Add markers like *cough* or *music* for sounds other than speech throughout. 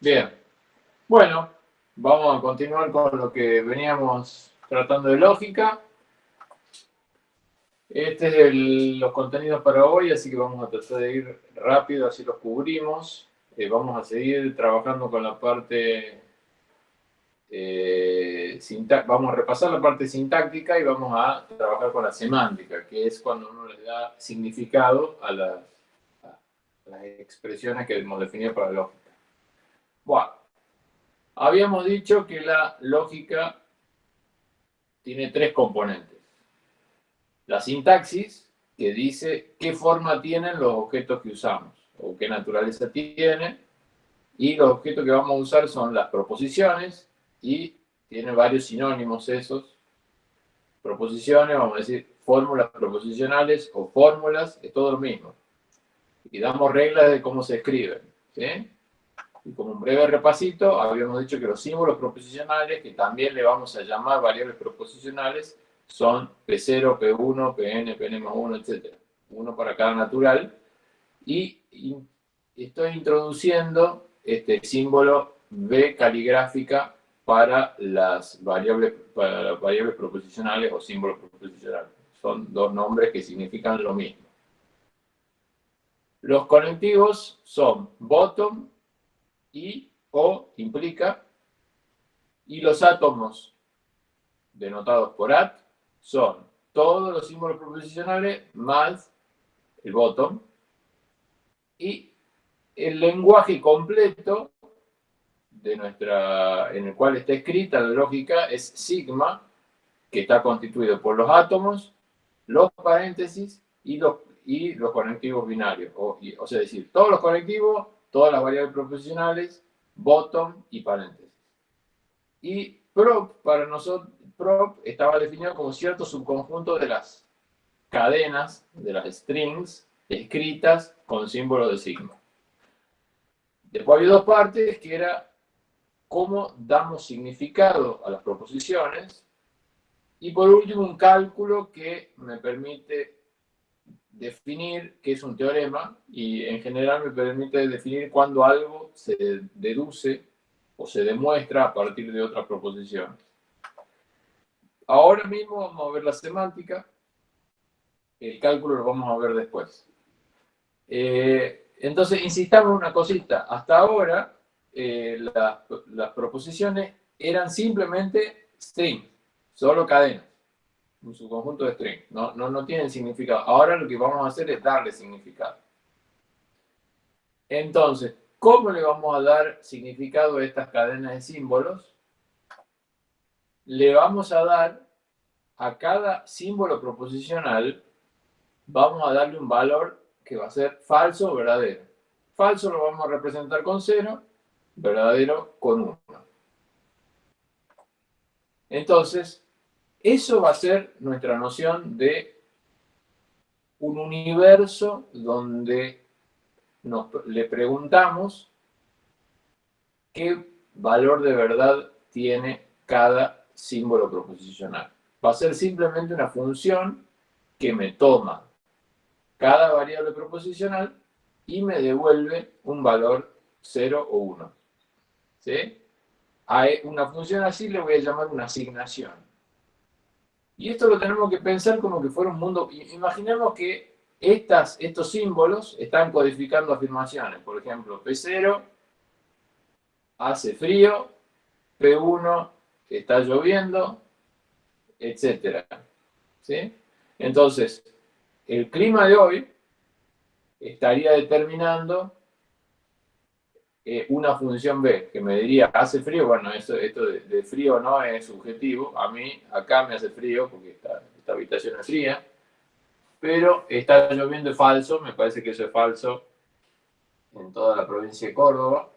Bien. Bueno, vamos a continuar con lo que veníamos tratando de lógica. Este es el, los contenidos para hoy, así que vamos a tratar de ir rápido, así los cubrimos. Eh, vamos a seguir trabajando con la parte eh, vamos a repasar la parte sintáctica y vamos a trabajar con la semántica, que es cuando uno le da significado a las, las expresiones que hemos definido para la lógica. Bueno, habíamos dicho que la lógica tiene tres componentes. La sintaxis, que dice qué forma tienen los objetos que usamos, o qué naturaleza tienen, y los objetos que vamos a usar son las proposiciones, y tiene varios sinónimos esos. Proposiciones, vamos a decir, fórmulas proposicionales o fórmulas, es todo lo mismo. Y damos reglas de cómo se escriben. Y como un breve repasito, habíamos dicho que los símbolos proposicionales, que también le vamos a llamar variables proposicionales, son P0, P1, Pn, Pn más 1, etc. Uno para cada natural. Y, estoy introduciendo este símbolo B caligráfica para las variables, para las variables proposicionales o símbolos proposicionales. Son dos nombres que significan lo mismo. Los conectivos son bottom y o implica, y los átomos denotados por at son todos los símbolos proposicionales más el bottom, y el lenguaje completo de nuestra, en el cual está escrita la lógica es sigma, que está constituido por los átomos, los paréntesis y los, y los conectivos binarios. O, o sea, decir, todos los conectivos todas las variables proposicionales, bottom y paréntesis. Y prop, para nosotros, prop estaba definido como cierto subconjunto de las cadenas, de las strings, escritas con símbolo de sigma. Después había dos partes, que era cómo damos significado a las proposiciones, y por último un cálculo que me permite definir qué es un teorema y en general me permite definir cuando algo se deduce o se demuestra a partir de otras proposiciones. Ahora mismo vamos a ver la semántica, el cálculo lo vamos a ver después. Eh, entonces, insistamos en una cosita, hasta ahora eh, las proposiciones eran simplemente string, solo cadenas un subconjunto de string. No, no, no tienen significado. Ahora lo que vamos a hacer es darle significado. Entonces, ¿cómo le vamos a dar significado a estas cadenas de símbolos? Le vamos a dar a cada símbolo proposicional, vamos a darle un valor que va a ser falso o verdadero. Falso lo vamos a representar con 0, verdadero con 1. Entonces, eso va a ser nuestra noción de un universo donde le preguntamos qué valor de verdad tiene cada símbolo proposicional. Va a ser simplemente una función que me toma cada variable proposicional y me devuelve un valor 0 o 1. ¿Sí? A una función así le voy a llamar una asignación. Y esto lo tenemos que pensar como que fuera un mundo... Imaginemos que estas, estos símbolos están codificando afirmaciones. Por ejemplo, P0 hace frío, P1 está lloviendo, etc. ¿Sí? Entonces, el clima de hoy estaría determinando eh, una función B, que me diría, ¿hace frío? Bueno, esto, esto de, frío no es subjetivo. A mí, acá me hace frío porque esta, esta habitación es fría. Pero está lloviendo falso, me parece que eso es falso en toda la provincia de Córdoba.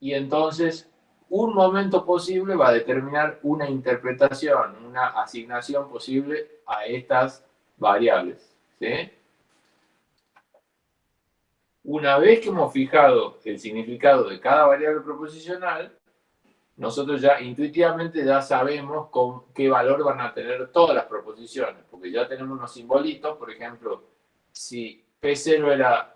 Y entonces, un momento posible va a determinar una interpretación, una asignación posible a estas variables. ¿sí? Una vez que hemos fijado el significado de cada variable proposicional, nosotros ya intuitivamente ya sabemos con qué valor van a tener todas las proposiciones, porque ya tenemos unos simbolitos, por ejemplo, si P0 era,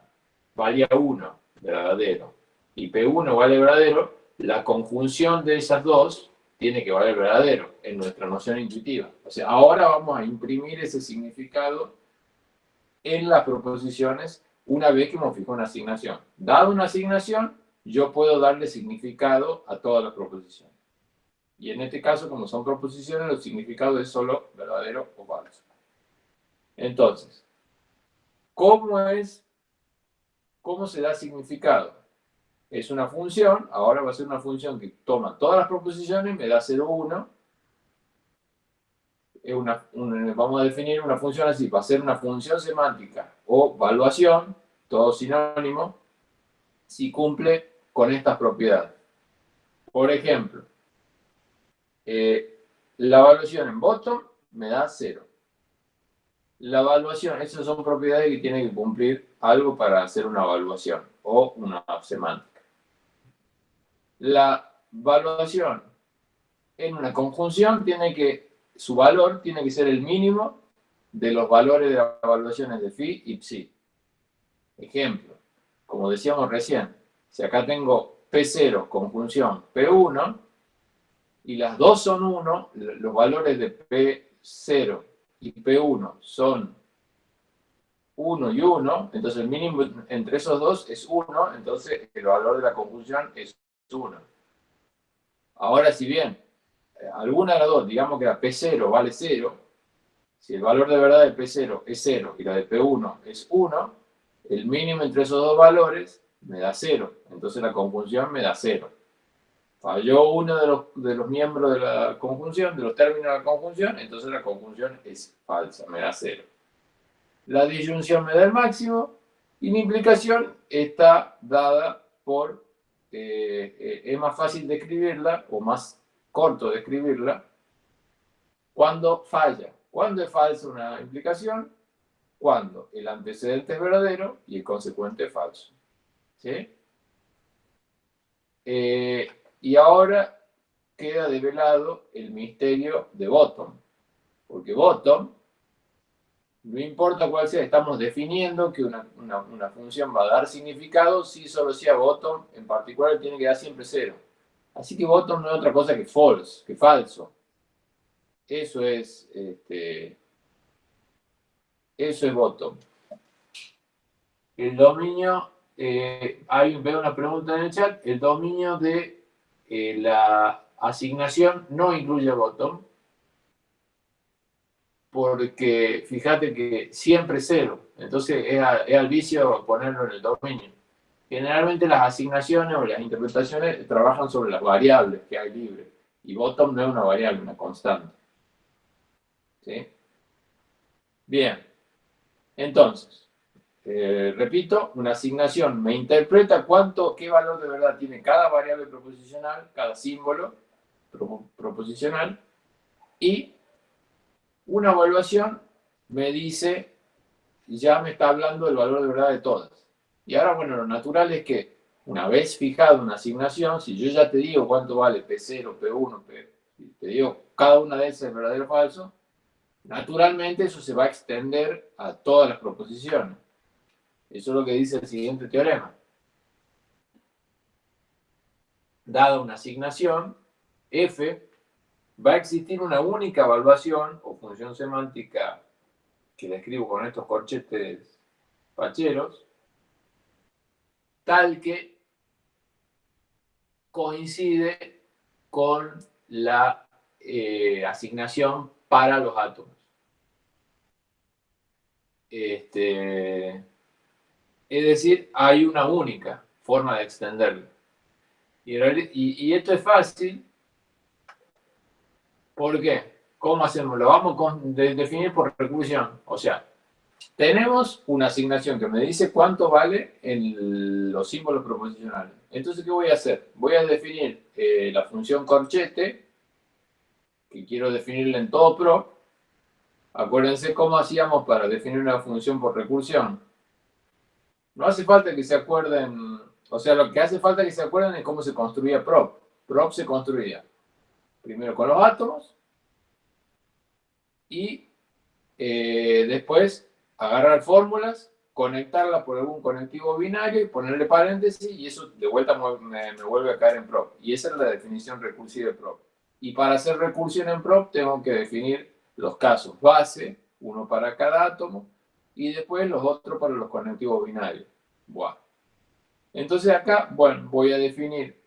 valía 1 verdadero, y P1 vale verdadero, la conjunción de esas dos tiene que valer verdadero en nuestra noción intuitiva. O sea, ahora vamos a imprimir ese significado en las proposiciones una vez que hemos fijado una asignación. Dado una asignación, yo puedo darle significado a todas las proposiciones. Y en este caso, como son proposiciones, el significado es solo verdadero o falso. Entonces, ¿cómo es, cómo se da significado? Es una función, ahora va a ser una función que toma todas las proposiciones, me da 0, 1. Es una, vamos a definir una función así, va a ser una función semántica o valuación, todo sinónimo, si cumple con estas propiedades. Por ejemplo, eh, la evaluación en bottom me da 0. La evaluación, esas son propiedades que tienen que cumplir algo para hacer una evaluación o una semántica. La evaluación en una conjunción tiene que, su valor tiene que ser el mínimo de los valores de las evaluaciones de phi y psi. Ejemplo, como decíamos recién, si acá tengo P0 conjunción P1, y las dos son 1, los valores de P0 y P1 son 1 y 1, entonces el mínimo entre esos dos es 1, entonces el valor de la conjunción es 1. Ahora, si bien alguna de las dos, digamos que la P0 vale 0, si el valor de verdad de P0 es 0 y la de P1 es 1, el mínimo entre esos dos valores me da 0. Entonces la conjunción me da 0. Falló uno de los, de los miembros de la conjunción, de los términos de la conjunción, entonces la conjunción es falsa, me da 0. La disyunción me da el máximo y la implicación está dada por, eh, eh, es más fácil de escribirla o más corto de escribirla cuando falla. ¿Cuándo es falsa una implicación? Cuando el antecedente es verdadero y el consecuente es falso. ¿Sí? Eh, y ahora queda develado el misterio de bottom. Porque bottom, no importa cuál sea, estamos definiendo que una, función va a dar significado si solo sea bottom, en particular tiene que dar siempre cero. Así que bottom no es otra cosa que false, que falso. Eso es, este, eso es bottom. El dominio, eh, hay, veo una pregunta en el chat, el dominio de eh, la asignación no incluye bottom, porque fíjate que siempre es cero, entonces es, al vicio ponerlo en el dominio. Generalmente las asignaciones o las interpretaciones trabajan sobre las variables que hay libre, y bottom no es una variable, una constante. ¿Sí? Bien, entonces, eh, repito, una asignación me interpreta cuánto, qué valor de verdad tiene cada variable proposicional, cada símbolo proposicional, y una evaluación me dice, ya me está hablando del valor de verdad de todas. Y ahora, bueno, lo natural es que una vez fijado una asignación, si yo ya te digo cuánto vale P0, P1, P, te digo cada una de esas es verdadero o falso, Naturalmente eso se va a extender a todas las proposiciones. Eso es lo que dice el siguiente teorema. Dada una asignación, f, va a existir una única evaluación o función semántica que la escribo con estos corchetes facheros, tal que coincide con la eh, asignación para los átomos. Este, es decir, hay una única forma de extenderlo. Y, esto es fácil. ¿Por qué? ¿Cómo hacemos? Lo vamos a definir por recursión. O sea, tenemos una asignación que me dice cuánto vale en los símbolos proposicionales. Entonces, ¿qué voy a hacer? Voy a definir eh, la función corchete que quiero definirla en todo pro, acuérdense cómo hacíamos para definir una función por recursión. No hace falta que se acuerden, o sea, lo que hace falta que se acuerden es cómo se construía prop. Prop se construía primero con los átomos y eh, después agarrar fórmulas conectarla por algún conectivo binario y ponerle paréntesis y eso de vuelta me, vuelve a caer en prop. Y esa es la definición recursiva de prop. Y para hacer recursión en prop tengo que definir los casos base, uno para cada átomo, y después los otros para los conectivos binarios. Buah. Entonces acá, bueno, voy a definir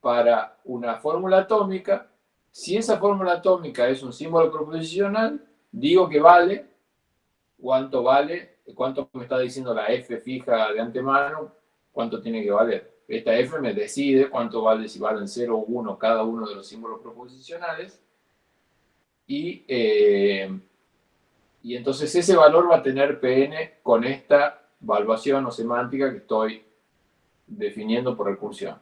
para una fórmula atómica, si esa fórmula atómica es un símbolo proposicional, digo que vale, cuánto vale, cuánto me está diciendo la F fija de antemano, cuánto tiene que valer. Esta F me decide cuánto vale, si valen 0 o 1 cada uno de los símbolos proposicionales. Y, eh, y entonces ese valor va a tener Pn con esta evaluación o semántica que estoy definiendo por recursión.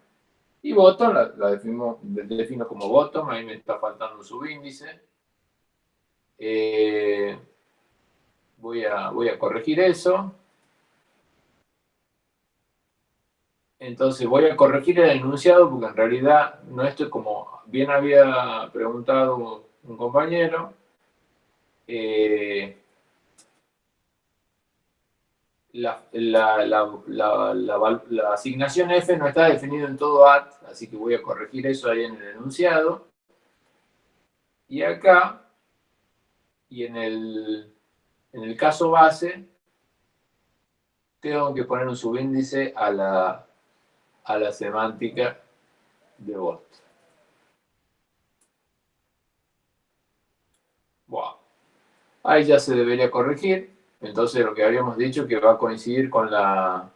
Y bottom la, defino, defino, como bottom, ahí me está faltando un subíndice. Eh, voy, a, voy a corregir eso. Entonces voy a corregir el enunciado porque en realidad no esto es como bien había preguntado un compañero. Eh, la, asignación F no está definida en todo AT, así que voy a corregir eso ahí en el enunciado. Y acá, y en el, en el caso base, tengo que poner un subíndice a la, a la semántica de bot. Wow. Ahí ya se debería corregir. Entonces lo que habíamos dicho que va a coincidir con la,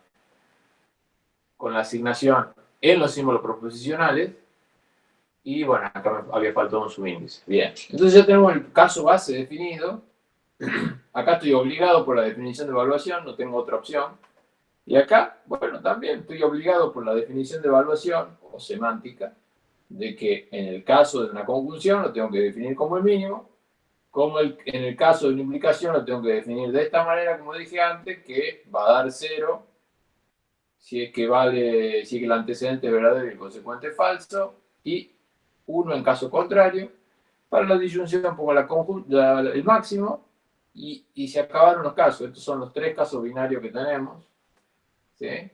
con la asignación en los símbolos proposicionales. Y bueno, acá me había faltado un subíndice. Bien, entonces ya tenemos el caso base definido. *clears throat* Acá estoy obligado por la definición de evaluación, no tengo otra opción. Y acá, bueno, también estoy obligado por la definición de evaluación o semántica, de que en el caso de una conjunción lo tengo que definir como el mínimo, como en el caso de una implicación lo tengo que definir de esta manera, como dije antes, que va a dar cero si es que vale, si es que el antecedente es verdadero y el consecuente es falso, y uno en caso contrario. Para la disyunción pongo la, el máximo y, y, se acabaron los casos. Estos son los tres casos binarios que tenemos. ¿sí?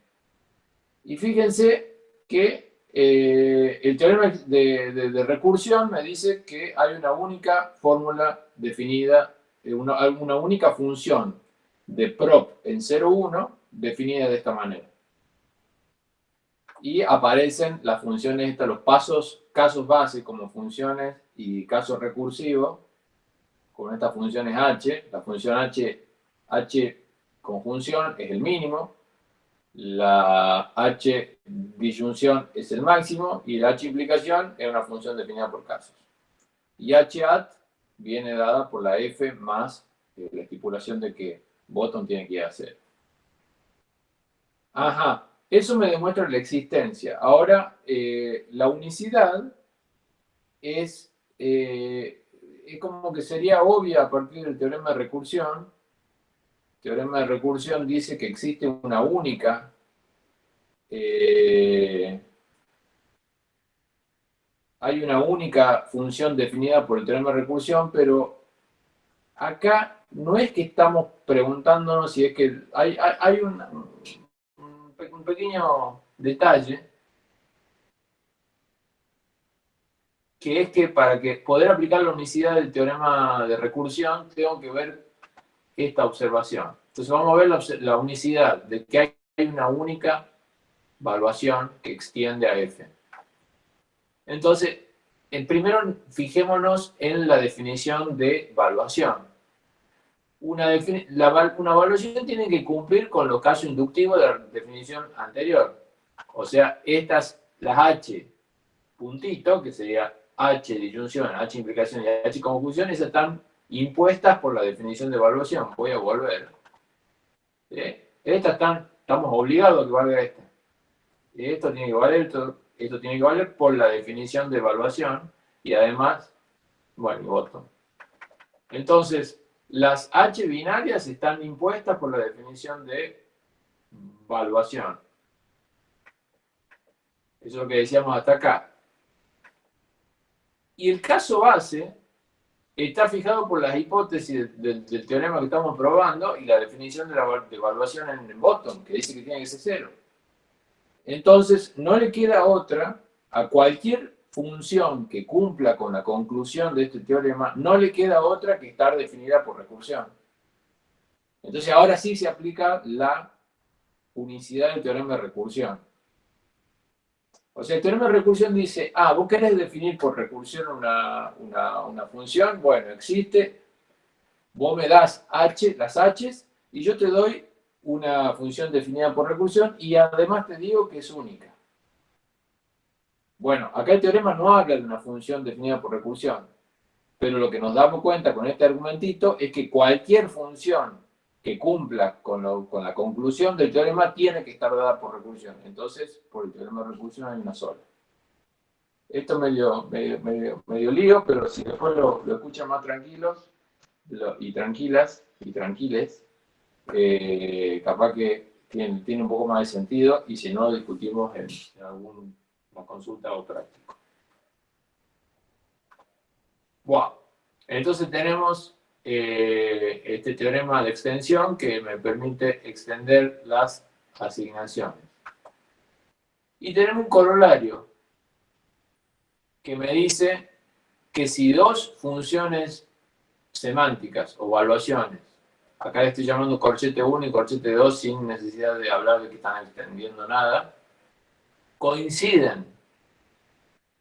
Y fíjense que eh, el teorema de, recursión me dice que hay una única fórmula definida, eh, una, una única función de prop en 0,1 definida de esta manera. Y aparecen las funciones estas, los pasos, casos base como funciones y casos recursivos, con estas funciones h. La función h, h conjunción es el mínimo, la h disyunción es el máximo y la h implicación es una función definida por casos. Y h at viene dada por la f más eh, la estipulación de que bottom tiene que hacer. Ajá, eso me demuestra la existencia. Ahora, eh, la unicidad es, eh, es como que sería obvia a partir del teorema de recursión, teorema de recursión dice que existe una única eh, hay una única función definida por el teorema de recursión, pero acá no es que estamos preguntándonos si es que hay, hay, un, un pequeño detalle que es que para poder aplicar la unicidad del teorema de recursión tengo que ver esta observación. Entonces vamos a ver la, unicidad de que hay una única evaluación que extiende a F. Entonces, en primero fijémonos en la definición de evaluación. Una, una evaluación tiene que cumplir con los casos inductivos de la definición anterior. O sea, estas, las H puntito, que sería H disyunción, H implicación y H conjunción, esas están impuestas por la definición de evaluación. Voy a volver. Estas están, estamos obligados a que valga esta. Esto tiene que esto, esto tiene que valer por la definición de evaluación y además, bueno, y voto. Entonces, las H binarias están impuestas por la definición de evaluación. Eso es lo que decíamos hasta acá. Y el caso base está fijado por las hipótesis del, teorema que estamos probando y la definición de la evaluación en, el bottom, que dice que tiene que ser cero. Entonces, no le queda otra a cualquier función que cumpla con la conclusión de este teorema, no le queda otra que estar definida por recursión. Entonces, ahora sí se aplica la unicidad del teorema de recursión. O sea, el teorema de recursión dice, ah, vos querés definir por recursión una, función, bueno, existe, vos me das h, las h's, y yo te doy una función definida por recursión, y además te digo que es única. Bueno, acá el teorema no habla de una función definida por recursión, pero lo que nos damos cuenta con este argumentito es que cualquier función que cumpla con, la conclusión del teorema tiene que estar dada por recursión. Entonces, por el teorema de recursión hay una sola. Esto medio, medio, medio, lío, pero si después lo, lo escuchan más tranquilos y tranquilas y tranquiles, eh, capaz que tiene, tiene, un poco más de sentido y si no, discutimos en, alguna consulta o práctico. Wow. Entonces tenemos eh, este teorema de extensión que me permite extender las asignaciones. Y tenemos un corolario que me dice que si dos funciones semánticas o evaluaciones, acá le estoy llamando corchete 1 y corchete 2 sin necesidad de hablar de que están extendiendo nada, coinciden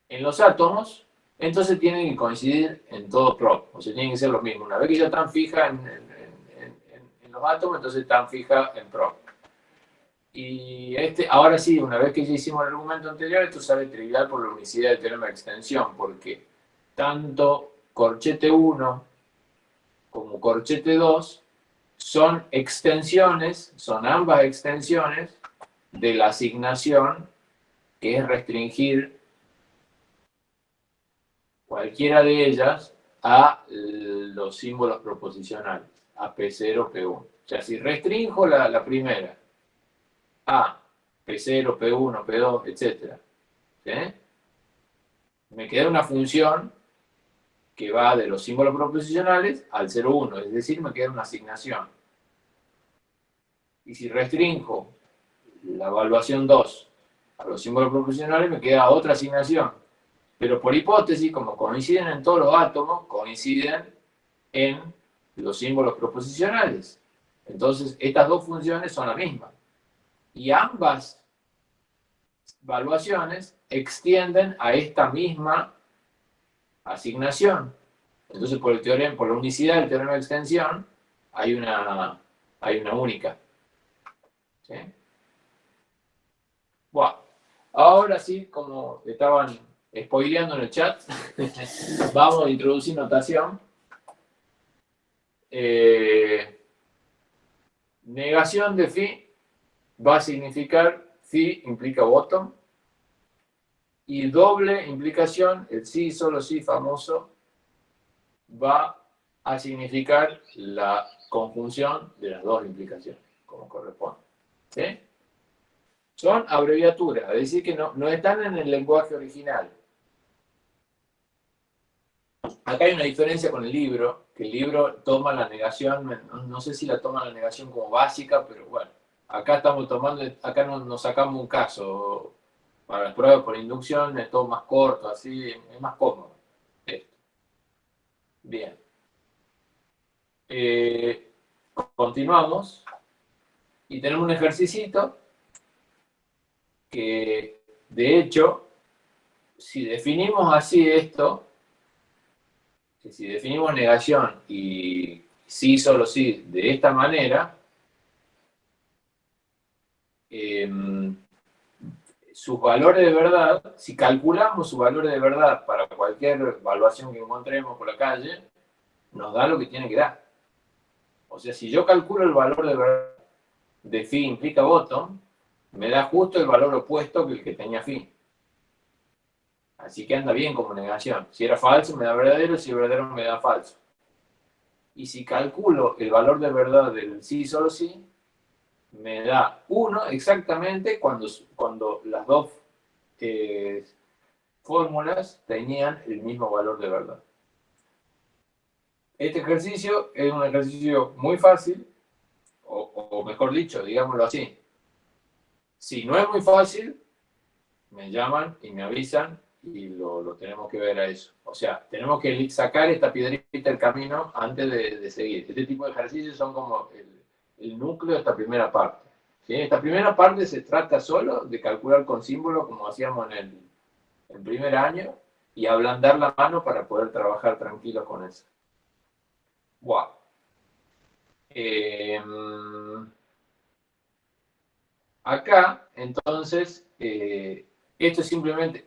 en los átomos, entonces tienen que coincidir en todo prop, o sea, tienen que ser lo mismo. Una vez que ya están fijas en, los átomos, entonces están fijas en prop. Y este, ahora sí, una vez que ya hicimos el argumento anterior, esto sale trivial por la unicidad del teorema de extensión, porque tanto corchete 1 como corchete 2 son extensiones, son ambas extensiones de la asignación que es restringir cualquiera de ellas a los símbolos proposicionales, a P0, P1. O sea, si restringo la, primera a P0, P1, P2, etc., me queda una función que va de los símbolos proposicionales al 0, 1, es decir, me queda una asignación. Y si restringo la evaluación 2 a los símbolos proposicionales, me queda otra asignación pero por hipótesis, como coinciden en todos los átomos, coinciden en los símbolos proposicionales. Entonces, estas dos funciones son la misma. Y ambas evaluaciones extienden a esta misma asignación. Entonces, por, el teorema, por la unicidad del teorema de extensión, hay una, hay una única. ¿Sí? Bueno, ahora sí, como estaban spoileando en el chat, *laughs* vamos a introducir notación. Eh, negación de phi va a significar phi implica bottom y doble implicación, el sí, solo sí famoso, va a significar la conjunción de las dos implicaciones, como corresponde. Son abreviaturas, es decir, que no, no están en el lenguaje original. Acá hay una diferencia con el libro, que el libro toma la negación, no, sé si la toma la negación como básica, pero bueno, acá estamos tomando, acá nos, sacamos un caso para las pruebas por inducción, es todo más corto, así, es más cómodo. Esto. Bien. Eh, continuamos y tenemos un ejercicio que, de hecho, si definimos así esto, si definimos negación y sí, solo sí, de esta manera, em, sus valores de verdad, si calculamos sus valores de verdad para cualquier evaluación que encontremos por la calle, nos da lo que tiene que dar. O sea, si yo calculo el valor de verdad de phi implica bottom, me da justo el valor opuesto que el que tenía phi. Así que anda bien como negación. Si era falso, me da verdadero, si es verdadero, me da falso. Y si calculo el valor de verdad del sí solo sí, me da 1 exactamente cuando, cuando las dos eh, fórmulas tenían el mismo valor de verdad. Este ejercicio es un ejercicio muy fácil, o, mejor dicho, digámoslo así. Si no es muy fácil, me llaman y me avisan y lo, tenemos que ver a eso. O sea, tenemos que sacar esta piedrita del camino antes de, seguir. Este tipo de ejercicios son como el, núcleo de esta primera parte. Esta primera parte se trata solo de calcular con símbolos como hacíamos en el, primer año y ablandar la mano para poder trabajar tranquilos con eso. Wow. Em, acá, entonces, eh, esto es simplemente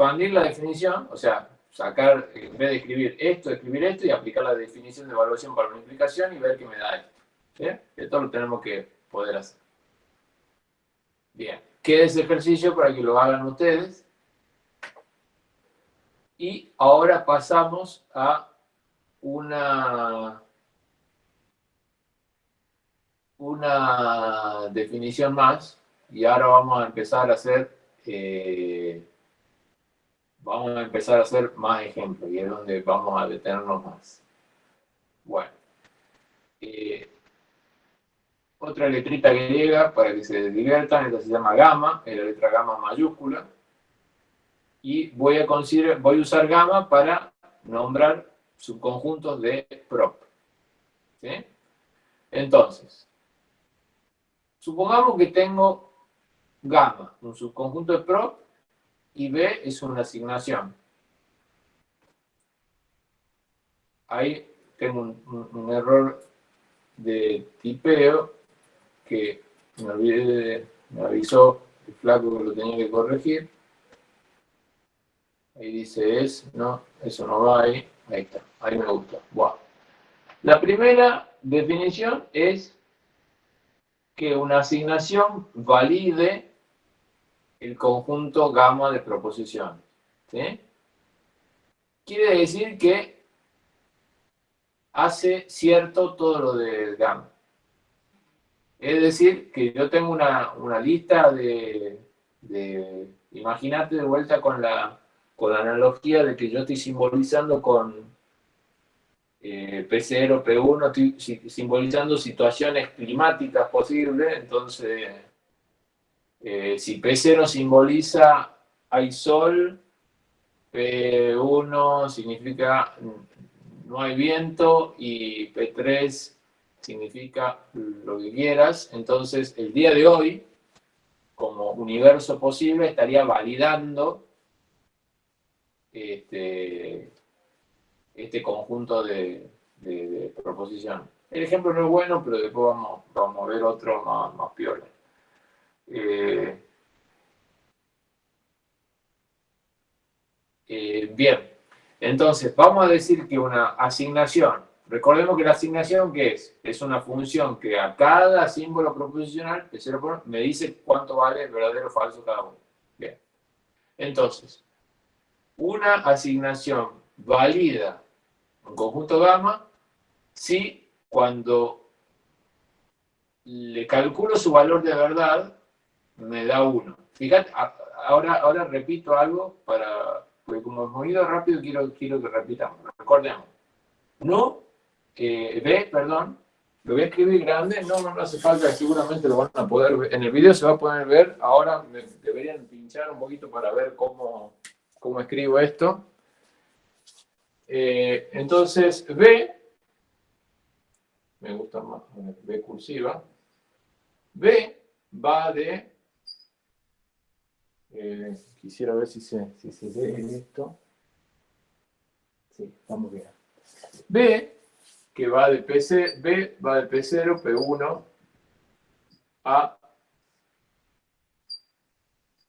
expandir la definición, o sea, sacar, en vez de escribir esto, escribir esto y aplicar la definición de evaluación para multiplicación y ver qué me da esto. Esto lo tenemos que poder hacer. Bien, queda ese ejercicio para que lo hagan ustedes. Y ahora pasamos a una, una definición más y ahora vamos a empezar a hacer eh, vamos a empezar a hacer más ejemplos y es donde vamos a detenernos más. Bueno, eh, otra letrita griega para que se diviertan, esta se llama gamma, es la letra gamma mayúscula. Y voy a, considerar, voy a usar gamma para nombrar subconjuntos de prop. Entonces, supongamos que tengo gamma, un subconjunto de prop, y B es una asignación. Ahí tengo un, error de tipeo que me olvidé, me avisó el flaco que lo tenía que corregir. Ahí dice es, no, eso no va ahí. Ahí está, ahí me gusta. La primera definición es que una asignación valide el conjunto gamma de proposiciones. Quiere decir que hace cierto todo lo de gamma. Es decir, que yo tengo una, lista de, imagínate de vuelta con la con la analogía de que yo estoy simbolizando con eh, P0, P1, estoy simbolizando situaciones climáticas posibles, entonces eh, si P0 simboliza hay sol, P1 significa no hay viento y P3 significa lo que quieras, entonces el día de hoy, como universo posible, estaría validando este, este conjunto de, proposiciones. El ejemplo no es bueno, pero después vamos, a ver otro más, más piola. Eh, eh, bien, entonces vamos a decir que una asignación, recordemos que la asignación ¿qué es? Es una función que a cada símbolo proposicional, me dice cuánto vale verdadero o falso cada uno. Bien, entonces, una asignación válida un conjunto gamma si cuando le calculo su valor de verdad me da 1. Fíjate, ahora, ahora repito algo para, porque como hemos ido rápido quiero, quiero que repitamos. Recordemos. No, eh, B, perdón, lo voy a escribir grande, no, no hace falta, seguramente lo van a poder ver. En el video se va a poder ver, ahora me deberían pinchar un poquito para ver cómo, cómo escribo esto. Eh, entonces, B, me gusta más, B cursiva, B va de, eh, quisiera ver si se, si se ve esto. Sí, vamos bien. B, que va de PC, B va de P0, P1 a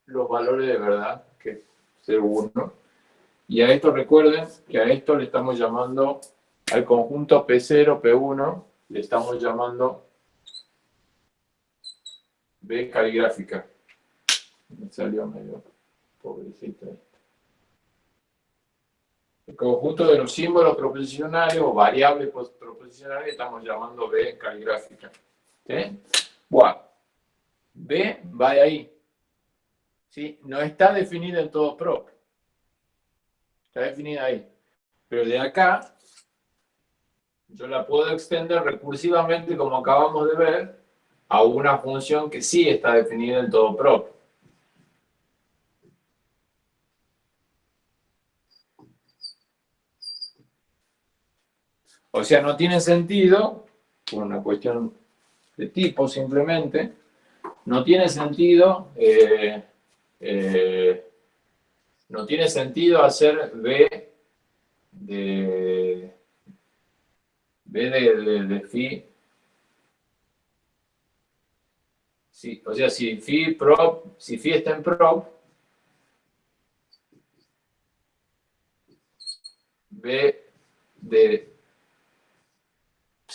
los valores de verdad, que 0,1. Y a esto recuerden que a esto le estamos llamando, al conjunto P0, P1, le estamos llamando B caligráfica. Me salió medio pobrecito El conjunto de los símbolos proposicionales o variables proposicionales estamos llamando B caligráfica. ¿Sí? Bueno, B va de ahí. ¿sí? No está definida en todo prop. Está definida ahí. Pero de acá, yo la puedo extender recursivamente, como acabamos de ver, a una función que sí está definida en todo prop. O sea, no tiene sentido, por una cuestión de tipo simplemente, no tiene sentido, eh, eh, no tiene sentido hacer B de, B de, de, phi, sí, o sea, si phi prop, si phi está en prop, B de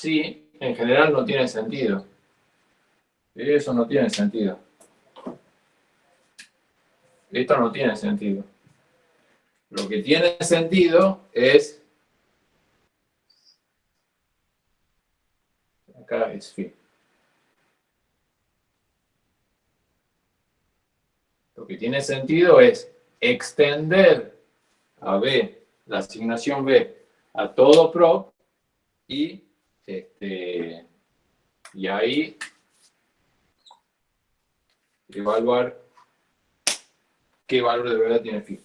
sí, en general no tiene sentido. Eso no tiene sentido. Esto no tiene sentido. Lo que tiene sentido es... Acá es fin. Lo que tiene sentido es extender a B, la asignación B, a todo prop y, este, y ahí evaluar qué valor de verdad tiene phi.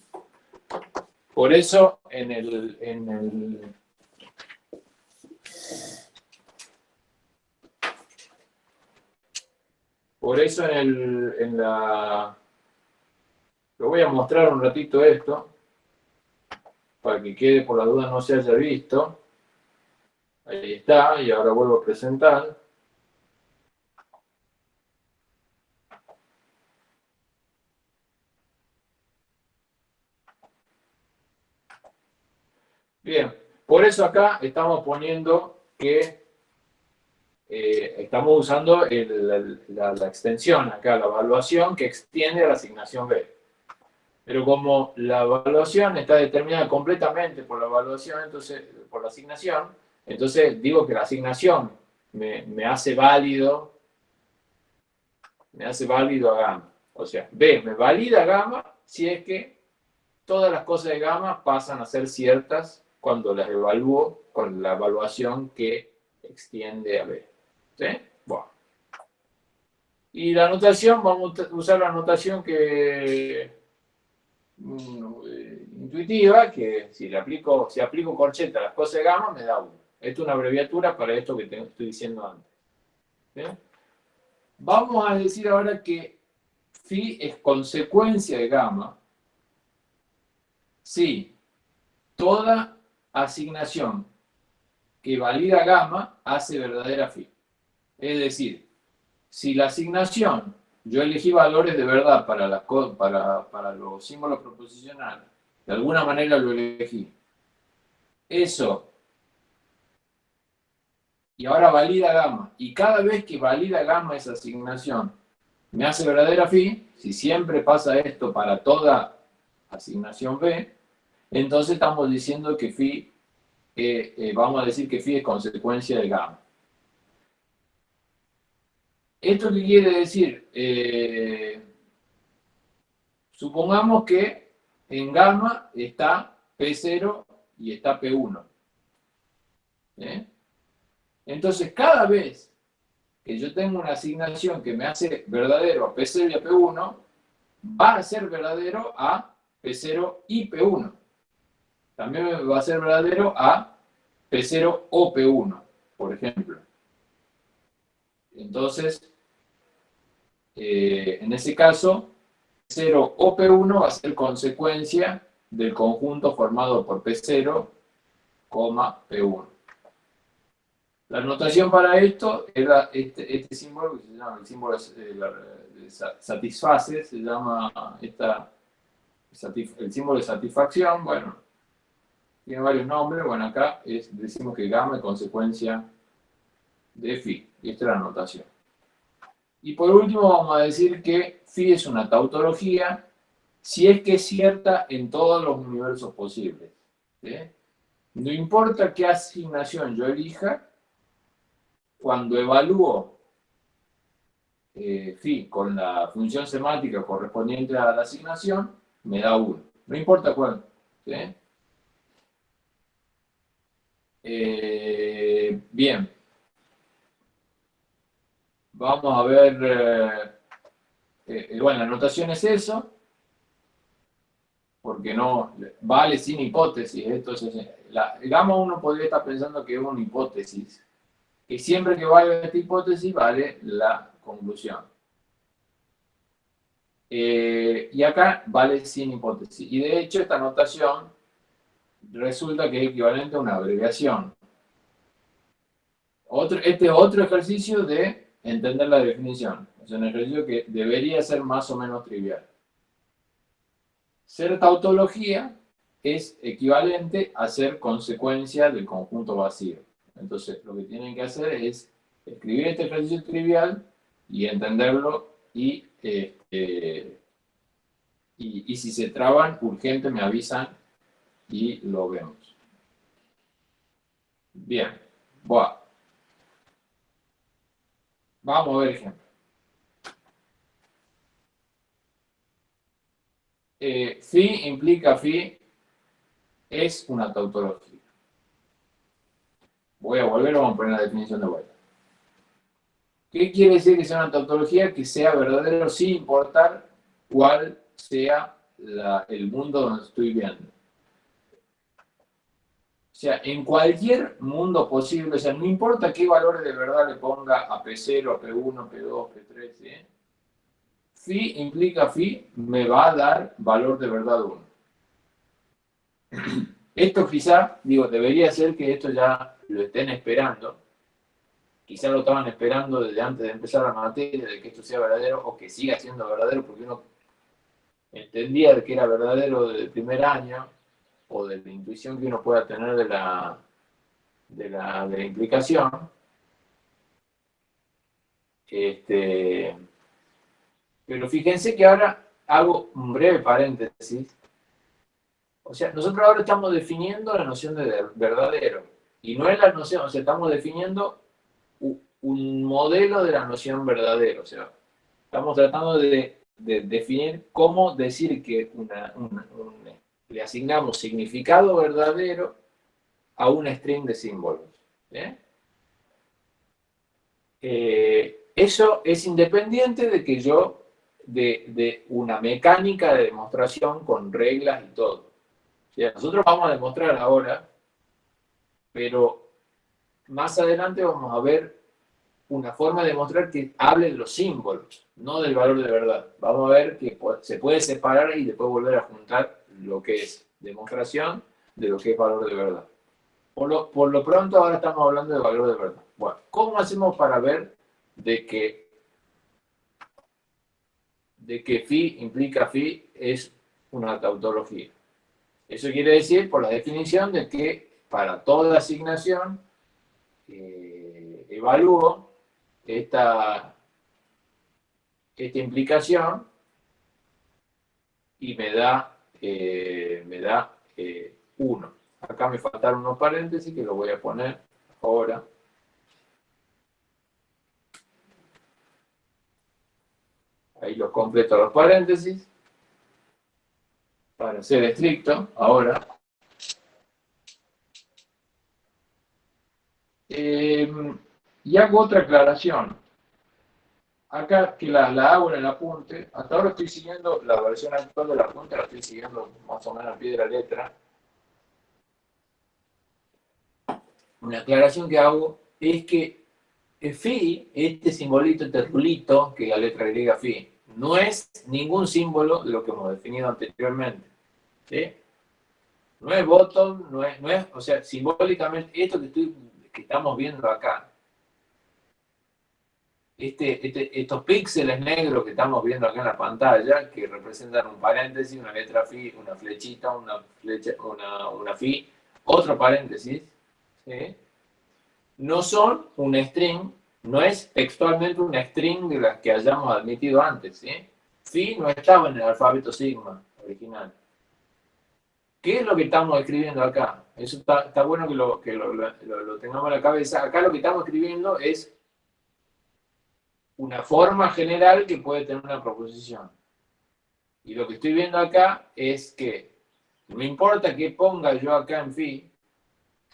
Por eso, en el, en el Por eso en, el, en la... Lo voy a mostrar un ratito esto, para que quede por la duda no se haya visto. Ahí está, y ahora vuelvo a presentar. Bien, por eso acá estamos poniendo que eh, estamos usando la, extensión acá, la evaluación que extiende a la asignación B. Pero como la evaluación está determinada completamente por la evaluación, entonces, por la asignación, entonces digo que la asignación me, hace válido, me hace válido a gamma. O sea, B me valida gamma si es que todas las cosas de gamma pasan a ser ciertas cuando las evalúo con la evaluación que extiende a B. ¿Sí? Bueno. Y la notación, vamos a usar la notación que mm, eh, intuitiva, que si aplico, si aplico corcheta a las cosas de gamma, me da 1. Esto es una abreviatura para esto que estoy diciendo antes. Vamos a decir ahora que phi es consecuencia de gamma si toda asignación que valida gamma hace verdadera phi. Es decir, si la asignación, yo elegí valores de verdad para, las, para, para los símbolos proposicionales, de alguna manera lo elegí, eso, y ahora valida gamma, y cada vez que valida gamma esa asignación me hace verdadera phi, si siempre pasa esto para toda asignación B, entonces estamos diciendo que phi, eh, eh, vamos a decir que phi es consecuencia de gamma. ¿Esto qué quiere decir? Eh, supongamos que en gamma está P0 y está P1. Entonces, cada vez que yo tengo una asignación que me hace verdadero a P0 y a P1, va a ser verdadero a P0 y P1 también va a ser verdadero a P0 o P1, por ejemplo. Entonces, eh, en ese caso, P0 o P1 va a ser consecuencia del conjunto formado por P0, P1. La notación para esto era este, este símbolo, que se llama el símbolo de, satisface, se llama esta, el símbolo de satisfacción, bueno, tiene varios nombres, bueno, acá decimos que gamma es consecuencia de phi, y esta es la notación. Y por último vamos a decir que phi es una tautología si es que es cierta en todos los universos posibles. No importa qué asignación yo elija, cuando evalúo eh, phi con la función semántica correspondiente a la asignación, me da 1. No importa cuál. Eh, bien. Vamos a ver, eh, bueno, la notación es eso, porque no, vale sin hipótesis. Esto es, la, gamma uno podría estar pensando que es una hipótesis, que siempre que vale esta hipótesis vale la conclusión. Eh, y acá vale sin hipótesis. Y de hecho esta notación resulta que es equivalente a una abreviación. Otro, este es otro ejercicio de entender la definición. Es un ejercicio que debería ser más o menos trivial. Ser tautología es equivalente a ser consecuencia del conjunto vacío. Entonces, lo que tienen que hacer es escribir este ejercicio trivial y entenderlo y este, y, si se traban, urgente me avisan y lo vemos. Bien, Vamos a ver ejemplo. Eh, phi implica phi es una tautología. Voy a volver, vamos a poner la definición de vuelta. ¿Qué quiere decir que sea una tautología? Que sea verdadero sin importar cuál sea el mundo donde estoy viendo. O sea, en cualquier mundo posible, o sea, no importa qué valores de verdad le ponga a P0, P1, P2, P3, ¿eh? Phi implica phi, me va a dar valor de verdad 1. *clears throat* Esto quizá, digo, debería ser que esto ya lo estén esperando, quizá lo estaban esperando desde antes de empezar la materia, de que esto sea verdadero, o que siga siendo verdadero, porque uno entendía que era verdadero desde el primer año, o de la intuición que uno pueda tener de la, de la, de la implicación, este, pero fíjense que ahora hago un breve paréntesis. O sea, nosotros ahora estamos definiendo la noción de verdadero. Y no es la noción, o sea, estamos definiendo un modelo de la noción verdadero. O sea, estamos tratando de, definir cómo decir que le asignamos significado verdadero a un string de símbolos. Eh, eso es independiente de que yo, de, una mecánica de demostración con reglas y todo. O sea, nosotros vamos a demostrar ahora, pero más adelante vamos a ver una forma de demostrar que hable de los símbolos, no del valor de verdad. Vamos a ver que se puede separar y después volver a juntar lo que es demostración de lo que es valor de verdad. Por lo, por lo pronto ahora estamos hablando de valor de verdad. Bueno, ¿cómo hacemos para ver de que, de que phi implica phi es una tautología? Eso quiere decir por la definición de que para toda asignación eh, evalúo esta, esta implicación y me da, eh, me da 1. Eh, Acá me faltaron unos paréntesis que lo voy a poner ahora. Ahí los completo los paréntesis. Para ser estricto, ahora. Eh, y hago otra aclaración. Acá que la, hago en el apunte, hasta ahora estoy siguiendo la versión actual del apunte, la estoy siguiendo más o menos al pie de la letra. Una aclaración que hago es que phi, este simbolito, este rulito, que la letra griega phi, no es ningún símbolo de lo que hemos definido anteriormente. No es bottom, no es, no es, o sea, simbólicamente, esto que, estoy, que estamos viendo acá, este, este, estos píxeles negros que estamos viendo acá en la pantalla, que representan un paréntesis, una letra phi, una flechita, una, flecha, una, una phi, otro paréntesis, no son un string, no es textualmente un string de las que hayamos admitido antes. ¿sí? Phi no estaba en el alfabeto sigma original. ¿Qué es lo que estamos escribiendo acá? Eso está, bueno que, lo, que lo, tengamos en la cabeza. Acá lo que estamos escribiendo es una forma general que puede tener una proposición. Y lo que estoy viendo acá es que no importa que ponga yo acá en phi,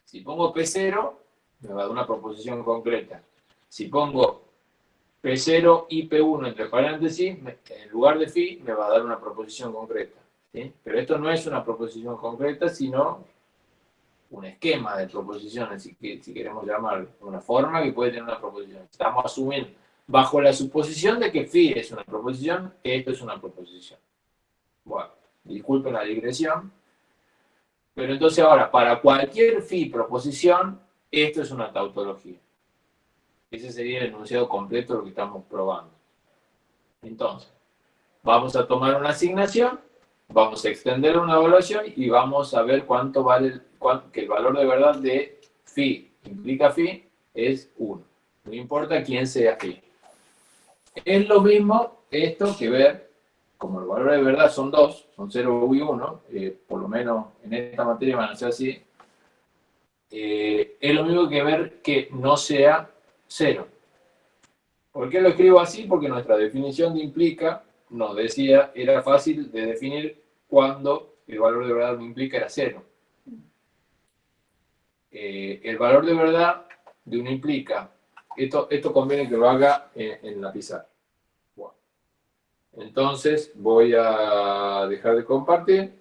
Si pongo P0, me va a dar una proposición concreta. Si pongo P0 y P1 entre paréntesis, en lugar de phi, me va a dar una proposición concreta. Pero esto no es una proposición concreta, sino un esquema de proposiciones, si, si queremos llamarlo, una forma que puede tener una proposición. Estamos asumiendo, bajo la suposición de que phi es una proposición, esto es una proposición. Bueno, disculpen la digresión, pero entonces ahora, para cualquier phi proposición, esto es una tautología. Ese sería el enunciado completo de lo que estamos probando. Entonces, vamos a tomar una asignación, vamos a extender una evaluación y vamos a ver cuánto vale, que el valor de verdad de phi implica phi es 1. No importa quién sea phi. Es lo mismo esto que ver, como los valores de verdad son 2, son 0 y 1, eh, por lo menos en esta materia van a ser así, eh, es lo mismo que ver que no sea 0. ¿Por qué lo escribo así? Porque nuestra definición de implica nos decía, era fácil de definir cuando el valor de verdad no implica era 0. Eh, el valor de verdad de un implica, esto, esto conviene que lo haga en, la pizarra. Entonces voy a dejar de compartir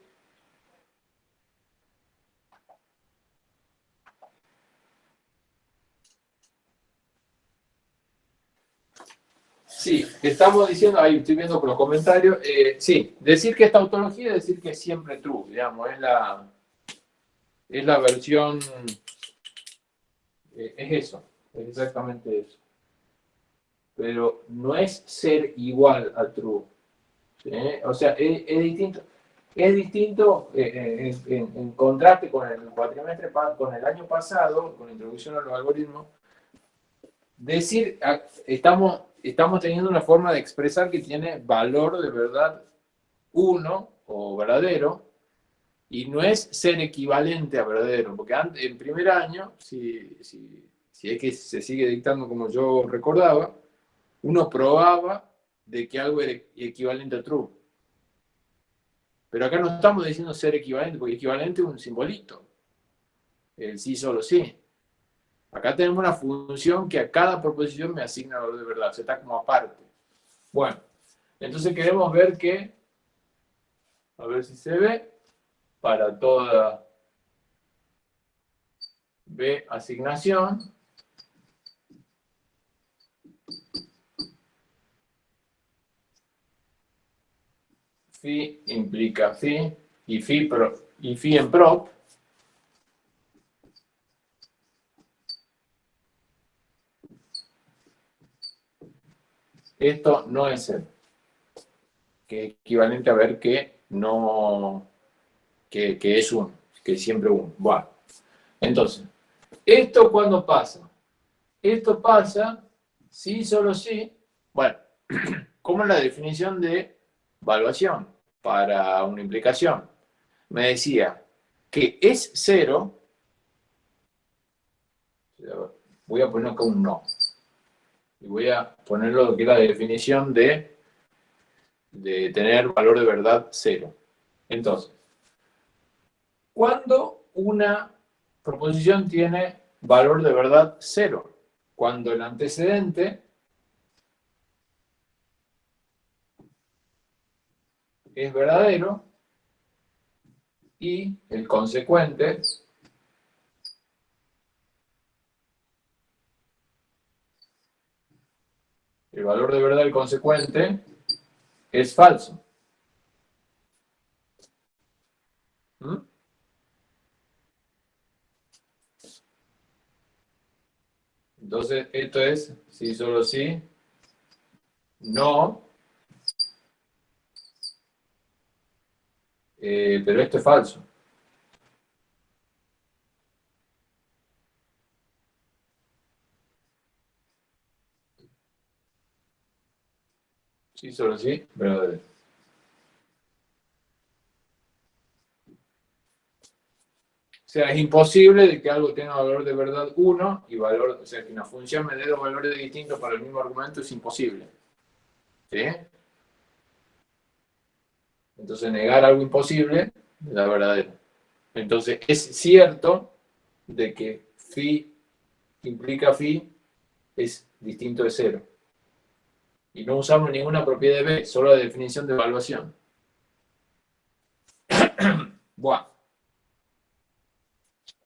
Sí, estamos diciendo, ahí estoy viendo por los comentarios, eh, sí, decir que es tautología es decir que es siempre true, digamos, es la, es la versión, eh, es eso, es exactamente eso. Pero no es ser igual a true, o sea, es, distinto. Es distinto eh, en, en, contraste con el cuatrimestre, con el año pasado, con la introducción a los algoritmos, decir, ah, estamos estamos teniendo una forma de expresar que tiene valor de verdad uno o verdadero, y no es ser equivalente a verdadero, porque en primer año, si, si, si es que se sigue dictando como yo recordaba, uno probaba de que algo era equivalente a true. Pero acá no estamos diciendo ser equivalente, porque equivalente es un simbolito. El sí solo sí. Acá tenemos una función que a cada proposición me asigna valor de verdad, está como aparte. Bueno, entonces queremos ver que, a ver si se ve, para toda B asignación, phi implica phi, y phi, y phi en prop, Esto no es el que es equivalente a ver que no, que, es uno, que es siempre uno. Bueno, entonces, ¿esto cuándo pasa? Esto pasa si, solo si, bueno, *clears throat* como la definición de evaluación para una implicación. Me decía que es cero, voy a poner acá un no, y voy a ponerlo que es la definición de, de tener valor de verdad cero. Entonces, cuando una proposición tiene valor de verdad cero? Cuando el antecedente es verdadero y el consecuente el valor de verdad del consecuente es falso. ¿Mm? Entonces, esto es sí, solo sí, no, eh, pero esto es falso. Sí, solo sí, verdadero. O sea, es imposible de que algo tenga valor de verdad 1 y valor, o sea, que una función me dé dos valores distintos para el mismo argumento es imposible. ¿Sí? Entonces, negar algo imposible es la verdadera. Entonces, es cierto de que phi implica phi es distinto de cero. Y no usamos ninguna propiedad de B, solo la definición de evaluación. *coughs* Buah.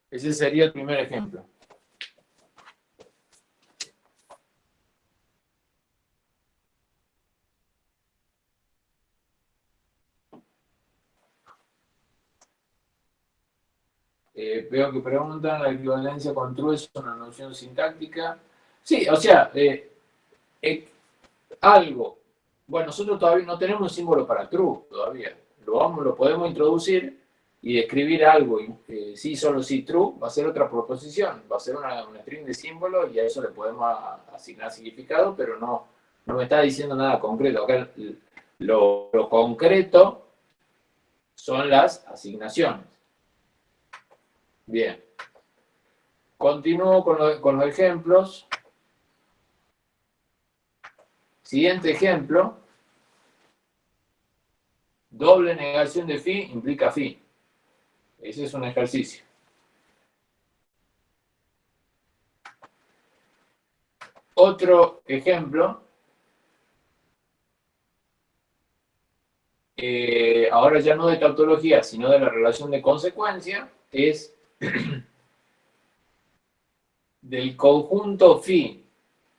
Ese sería el primer ejemplo. Eh, veo que preguntan, ¿la equivalencia con true es una noción sintáctica? Sí, o sea, eh, eh, algo. Bueno, nosotros todavía no tenemos un símbolo para true todavía. Lo, vamos, lo podemos introducir y escribir algo, eh, sí, solo sí, true, va a ser otra proposición, va a ser una, string de símbolos y a eso le podemos asignar significado, pero no, no me está diciendo nada concreto. Acá lo, lo concreto son las asignaciones. Bien. Continúo con, con los ejemplos. Siguiente ejemplo. Doble negación de phi implica phi. Ese es un ejercicio. Otro ejemplo. Eh, ahora ya no de tautología, sino de la relación de consecuencia, es *clears throat* del conjunto phi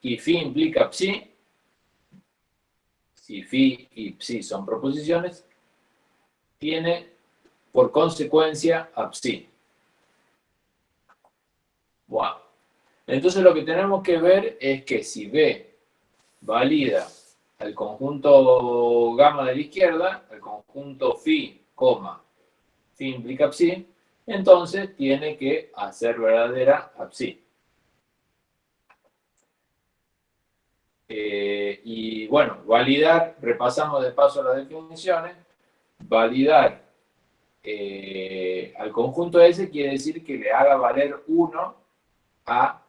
y phi implica psi, si phi y psi son proposiciones, tiene por consecuencia a psi. Wow. Entonces lo que tenemos que ver es que si B valida el conjunto gamma de la izquierda, el conjunto phi, coma, phi implica psi, entonces tiene que hacer verdadera a. Eh, y bueno, validar, repasamos de paso las definiciones, validar eh, al conjunto S quiere decir que le haga valer 1 a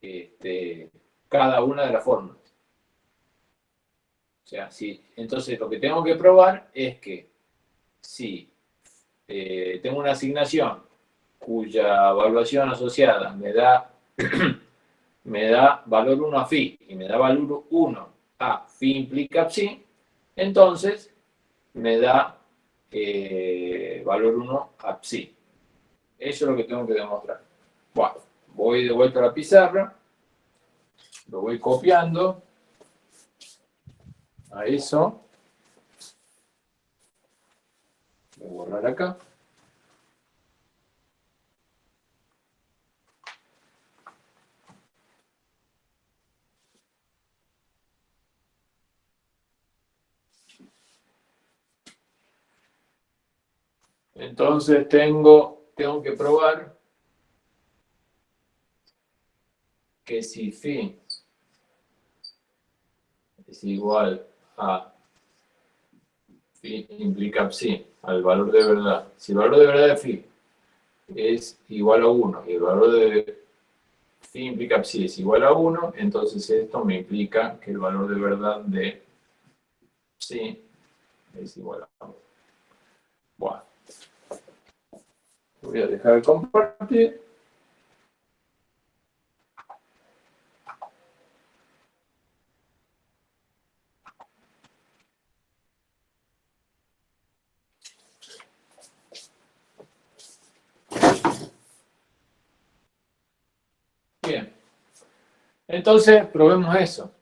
este, cada una de las fórmulas. O sea, si, entonces lo que tengo que probar es que si eh, tengo una asignación cuya evaluación asociada me da, *clears throat* me da valor 1 a phi y me da valor 1 a phi implica psi, entonces me da eh, valor 1 a psi. Eso es lo que tengo que demostrar. Bueno, voy de vuelta a la pizarra, lo voy copiando a eso. Voy a borrar acá. Entonces tengo, tengo que probar que si phi es igual a phi implica psi, al valor de verdad. Si el valor de verdad de phi es igual a 1 y el valor de phi implica psi es igual a 1, entonces esto me implica que el valor de verdad de psi es igual a 1. Bueno. Voy a dejar de compartir. Bien. Entonces, probemos eso.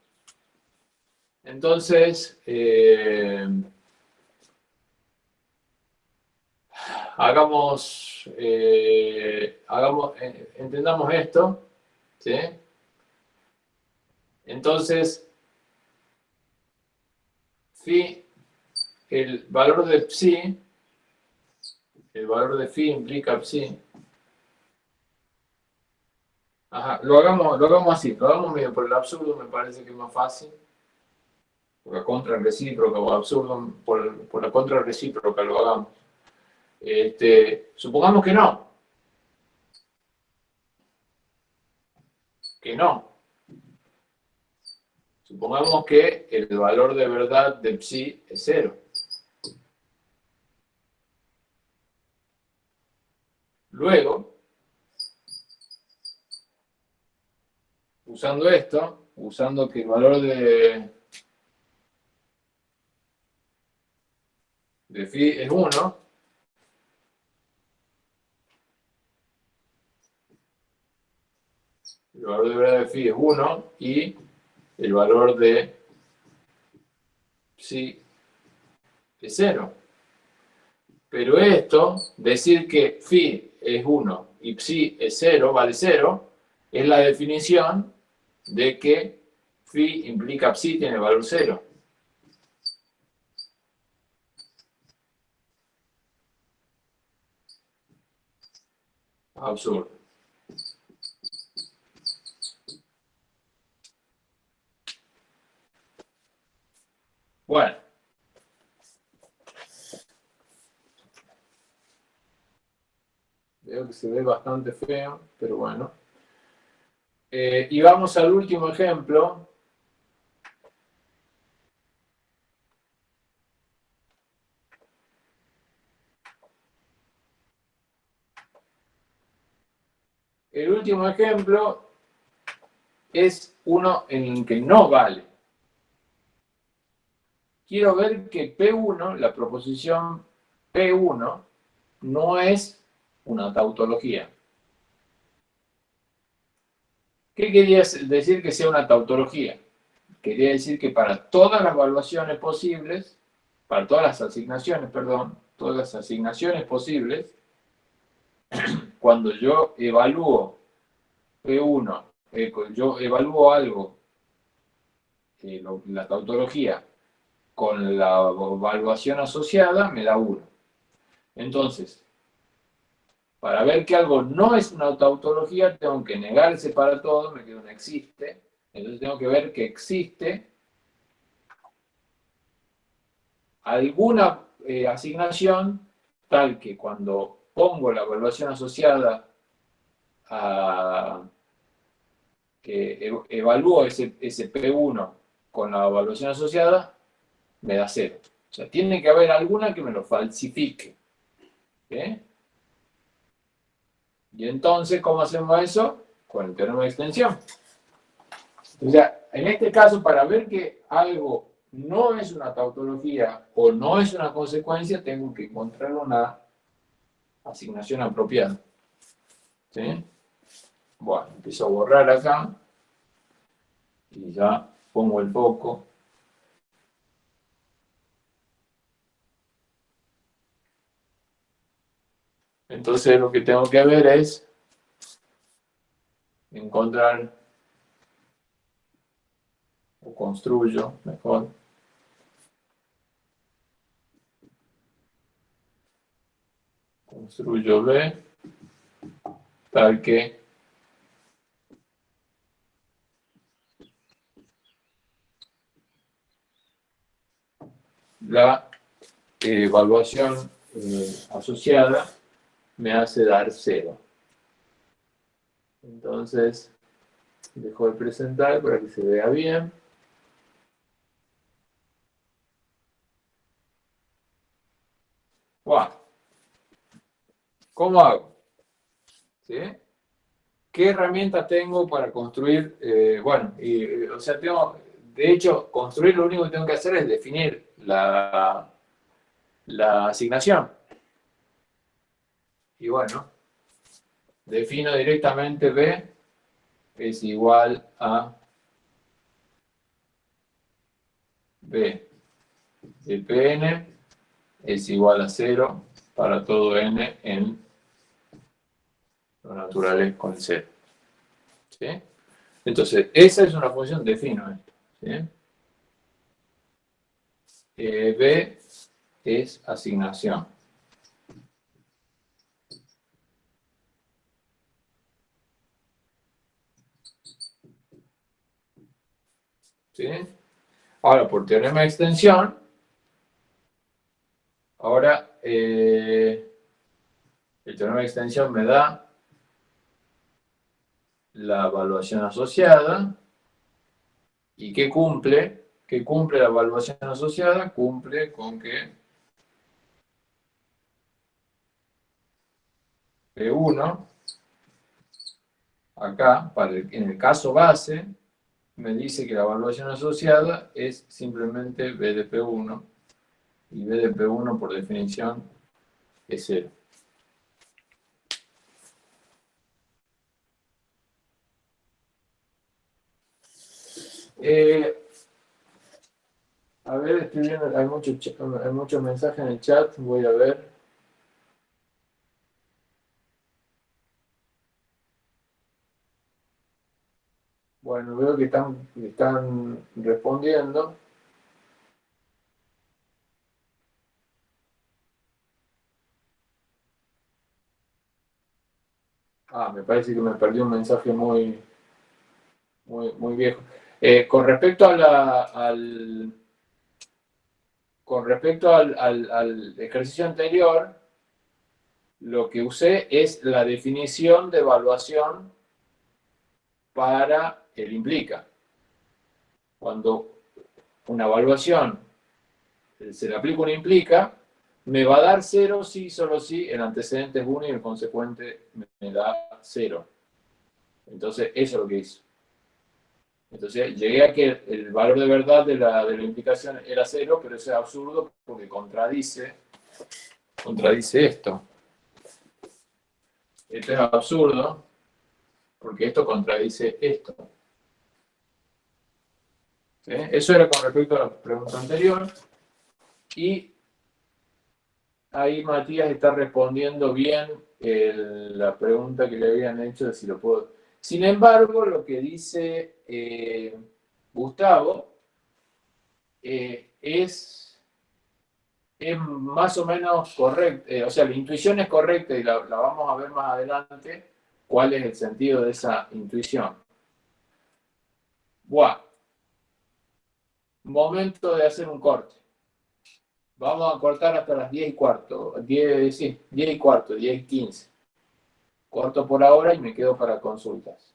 Entonces, eh, hagamos, eh, hagamos eh, entendamos esto, ¿sí? Entonces, phi, el valor de psi, el valor de phi implica psi. Ajá, lo hagamos, lo hagamos así, lo hagamos medio por el absurdo, me parece que es más fácil. Por la contra recíproca o absurdo, por, por la contra recíproca lo hagamos. Este, supongamos que no. Que no. Supongamos que el valor de verdad de psi es cero. Luego, usando esto, usando que el valor de, de phi es 1, valor de verdad de phi es 1 y el valor de psi es 0. Pero esto, decir que phi es 1 y psi es 0, vale 0, es la definición de que phi implica psi tiene valor 0. Absurdo. Bueno. Veo que se ve bastante feo, pero bueno. Eh, y vamos al último ejemplo. El último ejemplo es uno en el que no vale. Quiero ver que P1, la proposición P1, no es una tautología. ¿Qué quería decir que sea una tautología? Quería decir que para todas las evaluaciones posibles, para todas las asignaciones, perdón, todas las asignaciones posibles, *clears throat* cuando yo evalúo P1, eh, yo evalúo algo, eh, la tautología, con la evaluación asociada, me da 1. Entonces, para ver que algo no es una tautología, tengo que negar ese para todo, me quedo no existe. Entonces tengo que ver que existe alguna eh, asignación tal que cuando pongo la evaluación asociada a que evalúo ese, ese P1 con la evaluación asociada, me da cero. O sea, tiene que haber alguna que me lo falsifique. ¿Okay? Y entonces, ¿cómo hacemos eso? Con el teorema de extensión. O sea, en este caso, para ver que algo no es una tautología o no es una consecuencia, tengo que encontrar una asignación apropiada. ¿Sí? Bueno, empiezo a borrar acá. Y ya pongo el foco. Entonces lo que tengo que ver es encontrar o construyo mejor construyo B tal que la evaluación eh, asociada me hace dar cero. Entonces, dejo de presentar para que se vea bien. ¿Cómo hago? ¿Qué herramientas tengo para construir? Eh, bueno, y, eh, o sea, tengo, de hecho, construir lo único que tengo que hacer es definir la, la asignación. Y bueno, defino directamente B es igual a B de Pn es igual a 0 para todo n en lo naturales con 0. ¿Sí? Entonces, esa es una función, defino esto. ¿sí? Eh, B es asignación. Ahora, por teorema de extensión, ahora eh, el teorema de extensión me da la evaluación asociada. ¿Y qué cumple? ¿Qué cumple la evaluación asociada? Cumple con que P1 acá, para en el caso base, me dice que la evaluación asociada es simplemente BDP1, y BDP1 por definición es cero. Eh, a ver, estoy viendo, hay muchos mensajes en el chat, voy a ver. Bueno, veo que están, están respondiendo. Ah, me parece que me perdí un mensaje muy, muy, muy viejo. Eh, con respecto a la, al, con respecto al, ejercicio anterior, lo que usé es la definición de evaluación para el implica. Cuando una evaluación se le aplica una implica, me va a dar cero si, solo si el antecedente es 1 y el consecuente me da cero. Entonces, eso es lo que hizo. Entonces llegué a que el valor de verdad de la, de la implicación era cero, pero eso es absurdo porque contradice, contradice esto. Esto es absurdo porque esto contradice esto. Eso era con respecto a la pregunta anterior. Y ahí Matías está respondiendo bien la pregunta que le habían hecho de si lo puedo sin embargo, lo que dice eh, Gustavo eh, es, es, más o menos correcto, eh, o sea, la intuición es correcta y la, vamos a ver más adelante cuál es el sentido de esa intuición. Buah. Momento de hacer un corte. Vamos a cortar hasta las 10 y cuarto, 10, sí, 10 y cuarto, 10 y 15 corto por ahora y me quedo para consultas.